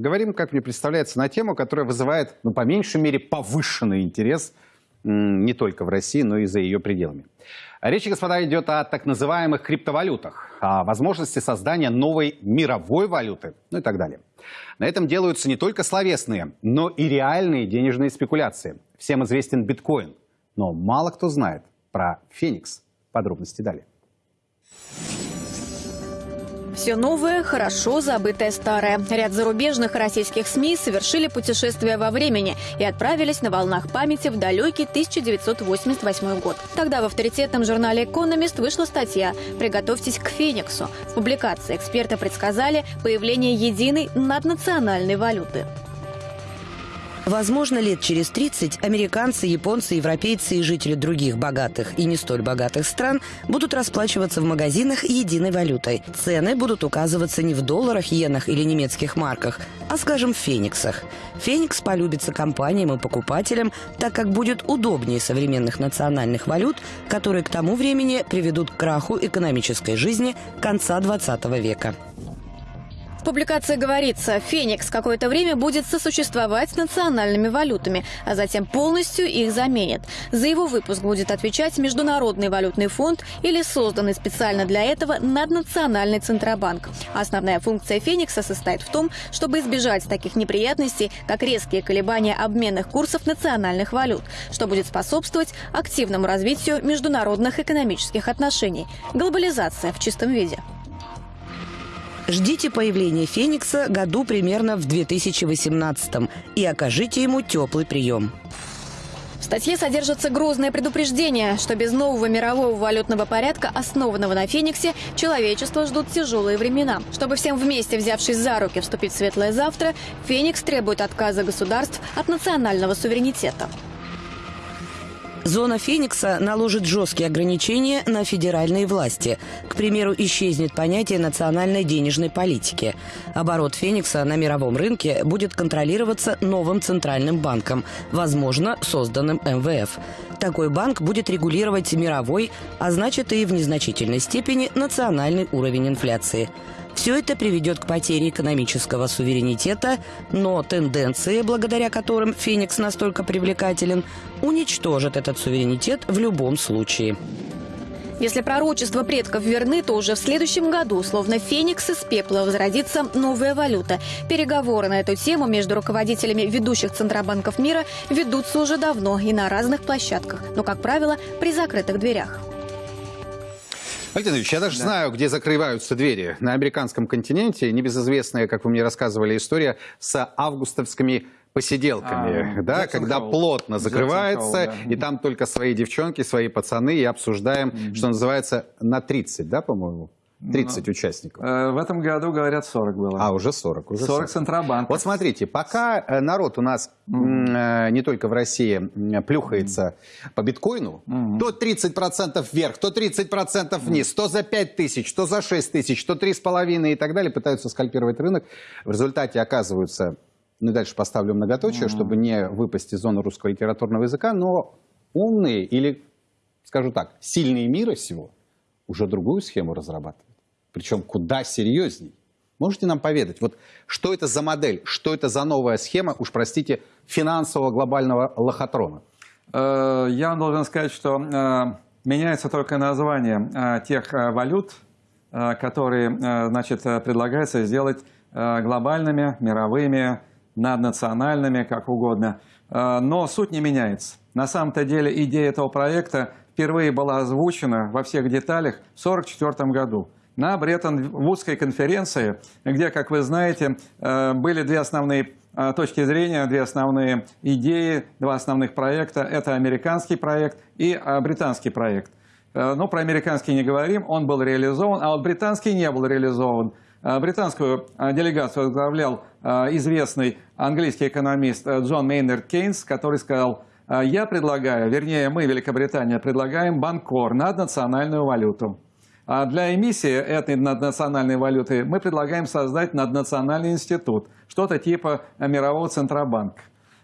Поговорим, как мне представляется, на тему, которая вызывает, ну, по меньшей мере, повышенный интерес не только в России, но и за ее пределами. Речь, господа, идет о так называемых криптовалютах, о возможности создания новой мировой валюты, ну и так далее. На этом делаются не только словесные, но и реальные денежные спекуляции. Всем известен биткоин, но мало кто знает про Феникс. Подробности далее. Все новое, хорошо забытое старое. Ряд зарубежных российских СМИ совершили путешествие во времени и отправились на волнах памяти в далекий 1988 год. Тогда в авторитетном журнале «Экономист» вышла статья «Приготовьтесь к Фениксу». В публикации эксперты предсказали появление единой наднациональной валюты. Возможно, лет через 30 американцы, японцы, европейцы и жители других богатых и не столь богатых стран будут расплачиваться в магазинах единой валютой. Цены будут указываться не в долларах, иенах или немецких марках, а, скажем, в фениксах. Феникс полюбится компаниям и покупателям, так как будет удобнее современных национальных валют, которые к тому времени приведут к краху экономической жизни конца 20 века. В публикации говорится, Феникс какое-то время будет сосуществовать с национальными валютами, а затем полностью их заменит. За его выпуск будет отвечать Международный валютный фонд или созданный специально для этого наднациональный Центробанк. Основная функция Феникса состоит в том, чтобы избежать таких неприятностей, как резкие колебания обменных курсов национальных валют, что будет способствовать активному развитию международных экономических отношений. Глобализация в чистом виде. Ждите появления Феникса году примерно в 2018 и окажите ему теплый прием. В статье содержится грозное предупреждение, что без нового мирового валютного порядка, основанного на Фениксе, человечество ждут тяжелые времена. Чтобы всем вместе, взявшись за руки, вступить в светлое завтра, Феникс требует отказа государств от национального суверенитета. Зона Феникса наложит жесткие ограничения на федеральные власти. К примеру, исчезнет понятие национальной денежной политики. Оборот Феникса на мировом рынке будет контролироваться новым центральным банком, возможно, созданным МВФ. Такой банк будет регулировать мировой, а значит и в незначительной степени национальный уровень инфляции. Все это приведет к потере экономического суверенитета, но тенденции, благодаря которым Феникс настолько привлекателен, уничтожат этот суверенитет в любом случае. Если пророчества предков верны, то уже в следующем году, словно феникс из пепла, возродится новая валюта. Переговоры на эту тему между руководителями ведущих центробанков мира ведутся уже давно и на разных площадках, но, как правило, при закрытых дверях. Валентин Ильич, я даже да. знаю, где закрываются двери. На американском континенте небезызвестная, как вы мне рассказывали, история с августовскими посиделками, а, да, когда Холл. плотно закрывается, Холл, да. и там только свои девчонки, свои пацаны, и обсуждаем, mm -hmm. что называется, на 30, да, по-моему? 30 ну, участников. Э, в этом году, говорят, 40 было. А, уже 40. Уже 40, 40. Центробанк. Вот смотрите, пока э, народ у нас mm. э, не только в России плюхается mm. по биткоину, mm. то 30% вверх, то 30% вниз, mm. то за 5 тысяч, то за 6 тысяч, то 3,5 и так далее, пытаются скальпировать рынок. В результате оказываются, ну дальше поставлю многоточие, mm. чтобы не выпасть из зоны русского литературного языка, но умные или, скажу так, сильные мира всего уже другую схему разрабатывают причем куда серьезней. Можете нам поведать, вот что это за модель, что это за новая схема, уж простите, финансового глобального лохотрона? Э, я должен сказать, что э, меняется только название э, тех валют, которые значит, предлагается сделать глобальными, мировыми, наднациональными, как угодно. Но суть не меняется. На самом-то деле идея этого проекта впервые была озвучена во всех деталях в 1944 году на Бреттон-Вудской конференции, где, как вы знаете, э, были две основные э, точки зрения, две основные идеи, два основных проекта. Это американский проект и э, британский проект. Ну, про американский не говорим, он был реализован, а вот британский не был реализован. Британскую делегацию возглавлял известный английский экономист Джон Мейнард Кейнс, который сказал, я предлагаю, вернее, мы, Великобритания, предлагаем банкор, наднациональную валюту. А для эмиссии этой наднациональной валюты мы предлагаем создать наднациональный институт, что-то типа мирового центробанка.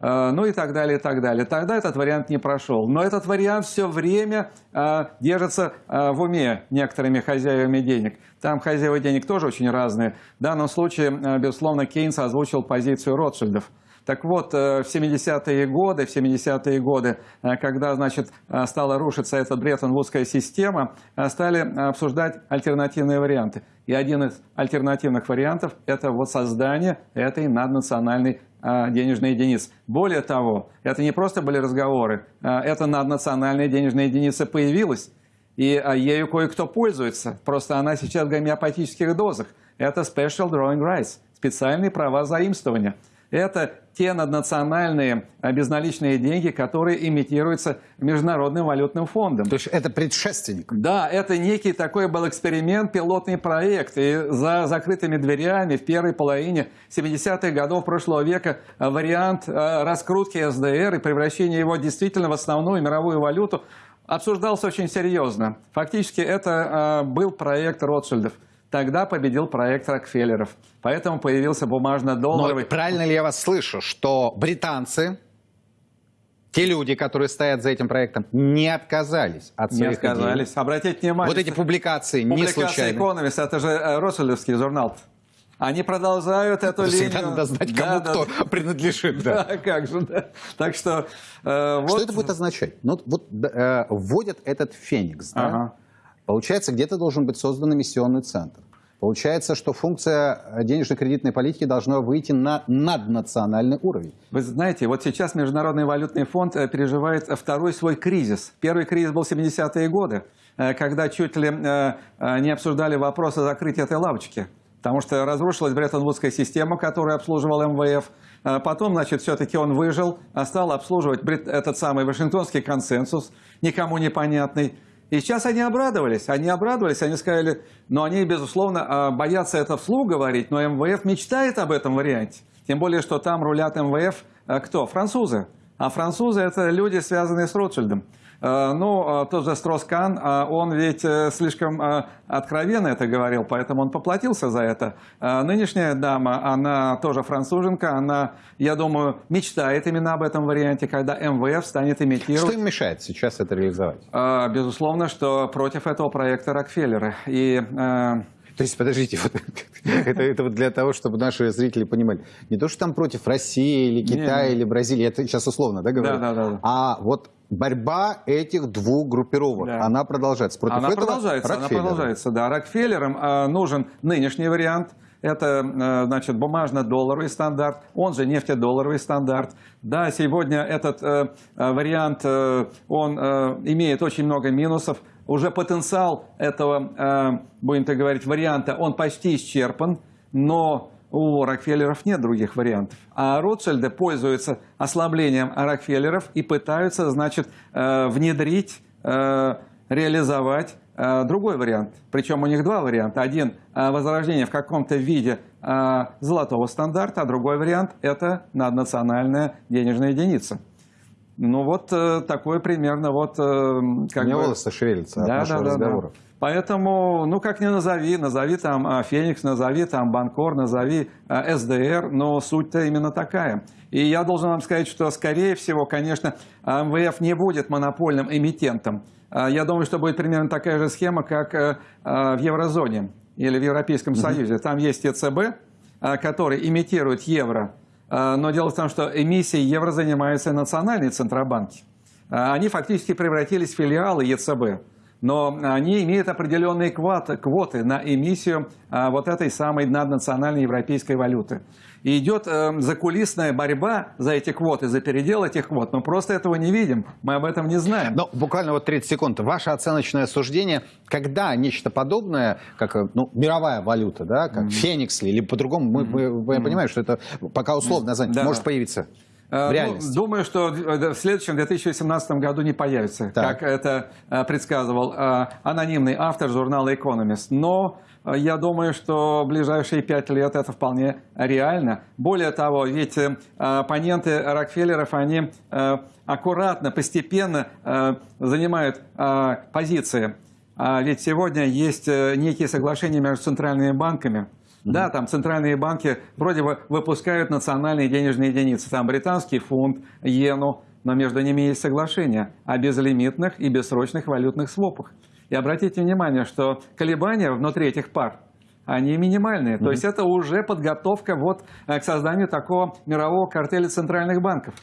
э, ну и так далее, и так далее. Тогда этот вариант не прошел. Но этот вариант все время э, держится э, в уме некоторыми хозяевами денег. Там хозяева денег тоже очень разные. В данном случае, безусловно, Кейнс озвучил позицию Ротшильдов. Так вот, э, в 70-е годы, в 70-е годы, э, когда, значит, э, стала рушиться эта Бреттон-Вудская система, стали обсуждать альтернативные варианты. И один из альтернативных вариантов – это вот создание этой наднациональной денежной единицы. Более того, это не просто были разговоры, эта наднациональная денежная единица появилась, и ею кое-кто пользуется. Просто она сейчас в гомеопатических дозах. Это Special Drawing Rights, специальные права заимствования – это те наднациональные а, безналичные деньги, которые имитируются Международным валютным фондом. То есть это предшественник? Да, это некий такой был эксперимент, пилотный проект. И за закрытыми дверями в первой половине 70-х годов прошлого века вариант а, раскрутки СДР и превращения его действительно в основную мировую валюту обсуждался очень серьезно. Фактически это а, был проект Ротшильдов. Тогда победил проект Рокфеллеров. Поэтому появился бумажно-долларовый... Но правильно ли я вас слышу, что британцы, те люди, которые стоят за этим проектом, не отказались от своих Не отказались. Идей? Обратите внимание... Вот эти публикации, публикации не случайно. Economist, это же э, Ротшильдовский журнал. Они продолжают эту Всегда линию. надо знать, кому да, кто да. принадлежит. Да. да, как же, да. Так что... Э, вот... Что это будет означать? Ну, вот э, вводят этот феникс, да? Ага. Получается, где-то должен быть создан эмиссионный центр. Получается, что функция денежно-кредитной политики должна выйти на наднациональный уровень. Вы знаете, вот сейчас Международный валютный фонд э, переживает второй свой кризис. Первый кризис был в 70-е годы, э, когда чуть ли э, не обсуждали вопрос о закрытии этой лавочки. Потому что разрушилась Бреттон-Вудская система, которую обслуживал МВФ. Потом, значит, все-таки он выжил, а стал обслуживать этот самый Вашингтонский консенсус, никому непонятный. И сейчас они обрадовались, они обрадовались, они сказали, но они, безусловно, а, боятся это вслух говорить, но МВФ мечтает об этом варианте. Тем более, что там рулят МВФ а, кто? Французы. А французы – это люди, связанные с Ротшильдом. Э, ну, э, тот же Строскан, э, он ведь слишком откровенно это говорил, поэтому он поплатился за это. Нынешняя дама, она тоже француженка, она, я думаю, мечтает именно об этом варианте, когда МВФ станет имитировать. Что им мешает сейчас это реализовать? Безусловно, что против этого проекта Рокфеллера. И то есть, подождите, вот, это, это вот для того, чтобы наши зрители понимали. Не то, что там против России или Китая или Бразилии, это сейчас условно, да, говорю? Да, да, да. А вот борьба этих двух группировок, да. она продолжается. Против она этого продолжается, она продолжается, да. Рокфеллерам э, нужен нынешний вариант. Это, э, значит, бумажно-долларовый стандарт, он же нефтедолларовый стандарт. Да, сегодня этот э, э вариант, э, он э, имеет очень много минусов уже потенциал этого, э, будем так говорить, варианта, он почти исчерпан, но у Рокфеллеров нет других вариантов. А Ротшильды пользуются ослаблением Рокфеллеров и пытаются, значит, э, внедрить, э, реализовать другой вариант. Причем у них два варианта. Один – возрождение в каком-то виде золотого стандарта, а другой вариант – это наднациональная денежная единица. Ну вот э, такой примерно вот... Э, как Мне бы... волосы шевелятся да, от нашего да, разговора. Да. Поэтому, ну как ни назови, назови там а, Феникс, назови там Банкор, назови а, СДР, но суть-то именно такая. И я должен вам сказать, что скорее всего, конечно, МВФ не будет монопольным эмитентом. А, я думаю, что будет примерно такая же схема, как э, в еврозоне или в Европейском Союзе. Там есть ЕЦБ, который имитирует евро а, но дело в том, что эмиссией евро занимаются национальные центробанки. А, они фактически превратились в филиалы ЕЦБ. Но они имеют определенные квоты, на эмиссию а, вот этой самой наднациональной европейской валюты. И идет э, закулисная борьба за эти квоты, за передел этих квот. Мы просто этого не видим, мы об этом не знаем. Но буквально вот 30 секунд. Ваше оценочное суждение, когда нечто подобное, как э, ну, мировая валюта, да, как mm -hmm. Феникс или по-другому, мы, мы, мы mm -hmm. понимаем, что это пока условно название, да. может появиться? Э, в реальности? Ну, думаю, что в следующем 2017 году не появится, так. как это э, предсказывал анонимный автор журнала «Экономист». Но я думаю, что в ближайшие пять лет это вполне реально. Более того, ведь э, оппоненты Рокфеллеров, они э, аккуратно, постепенно э, занимают позиции. А ведь сегодня есть некие соглашения между центральными банками, Да, там центральные банки вроде бы выпускают национальные денежные единицы. Там британский фунт, иену, но между ними есть соглашение о безлимитных и бессрочных валютных свопах. И обратите внимание, что колебания внутри этих пар, они минимальные. То есть это уже подготовка вот э, к созданию такого мирового картеля центральных банков.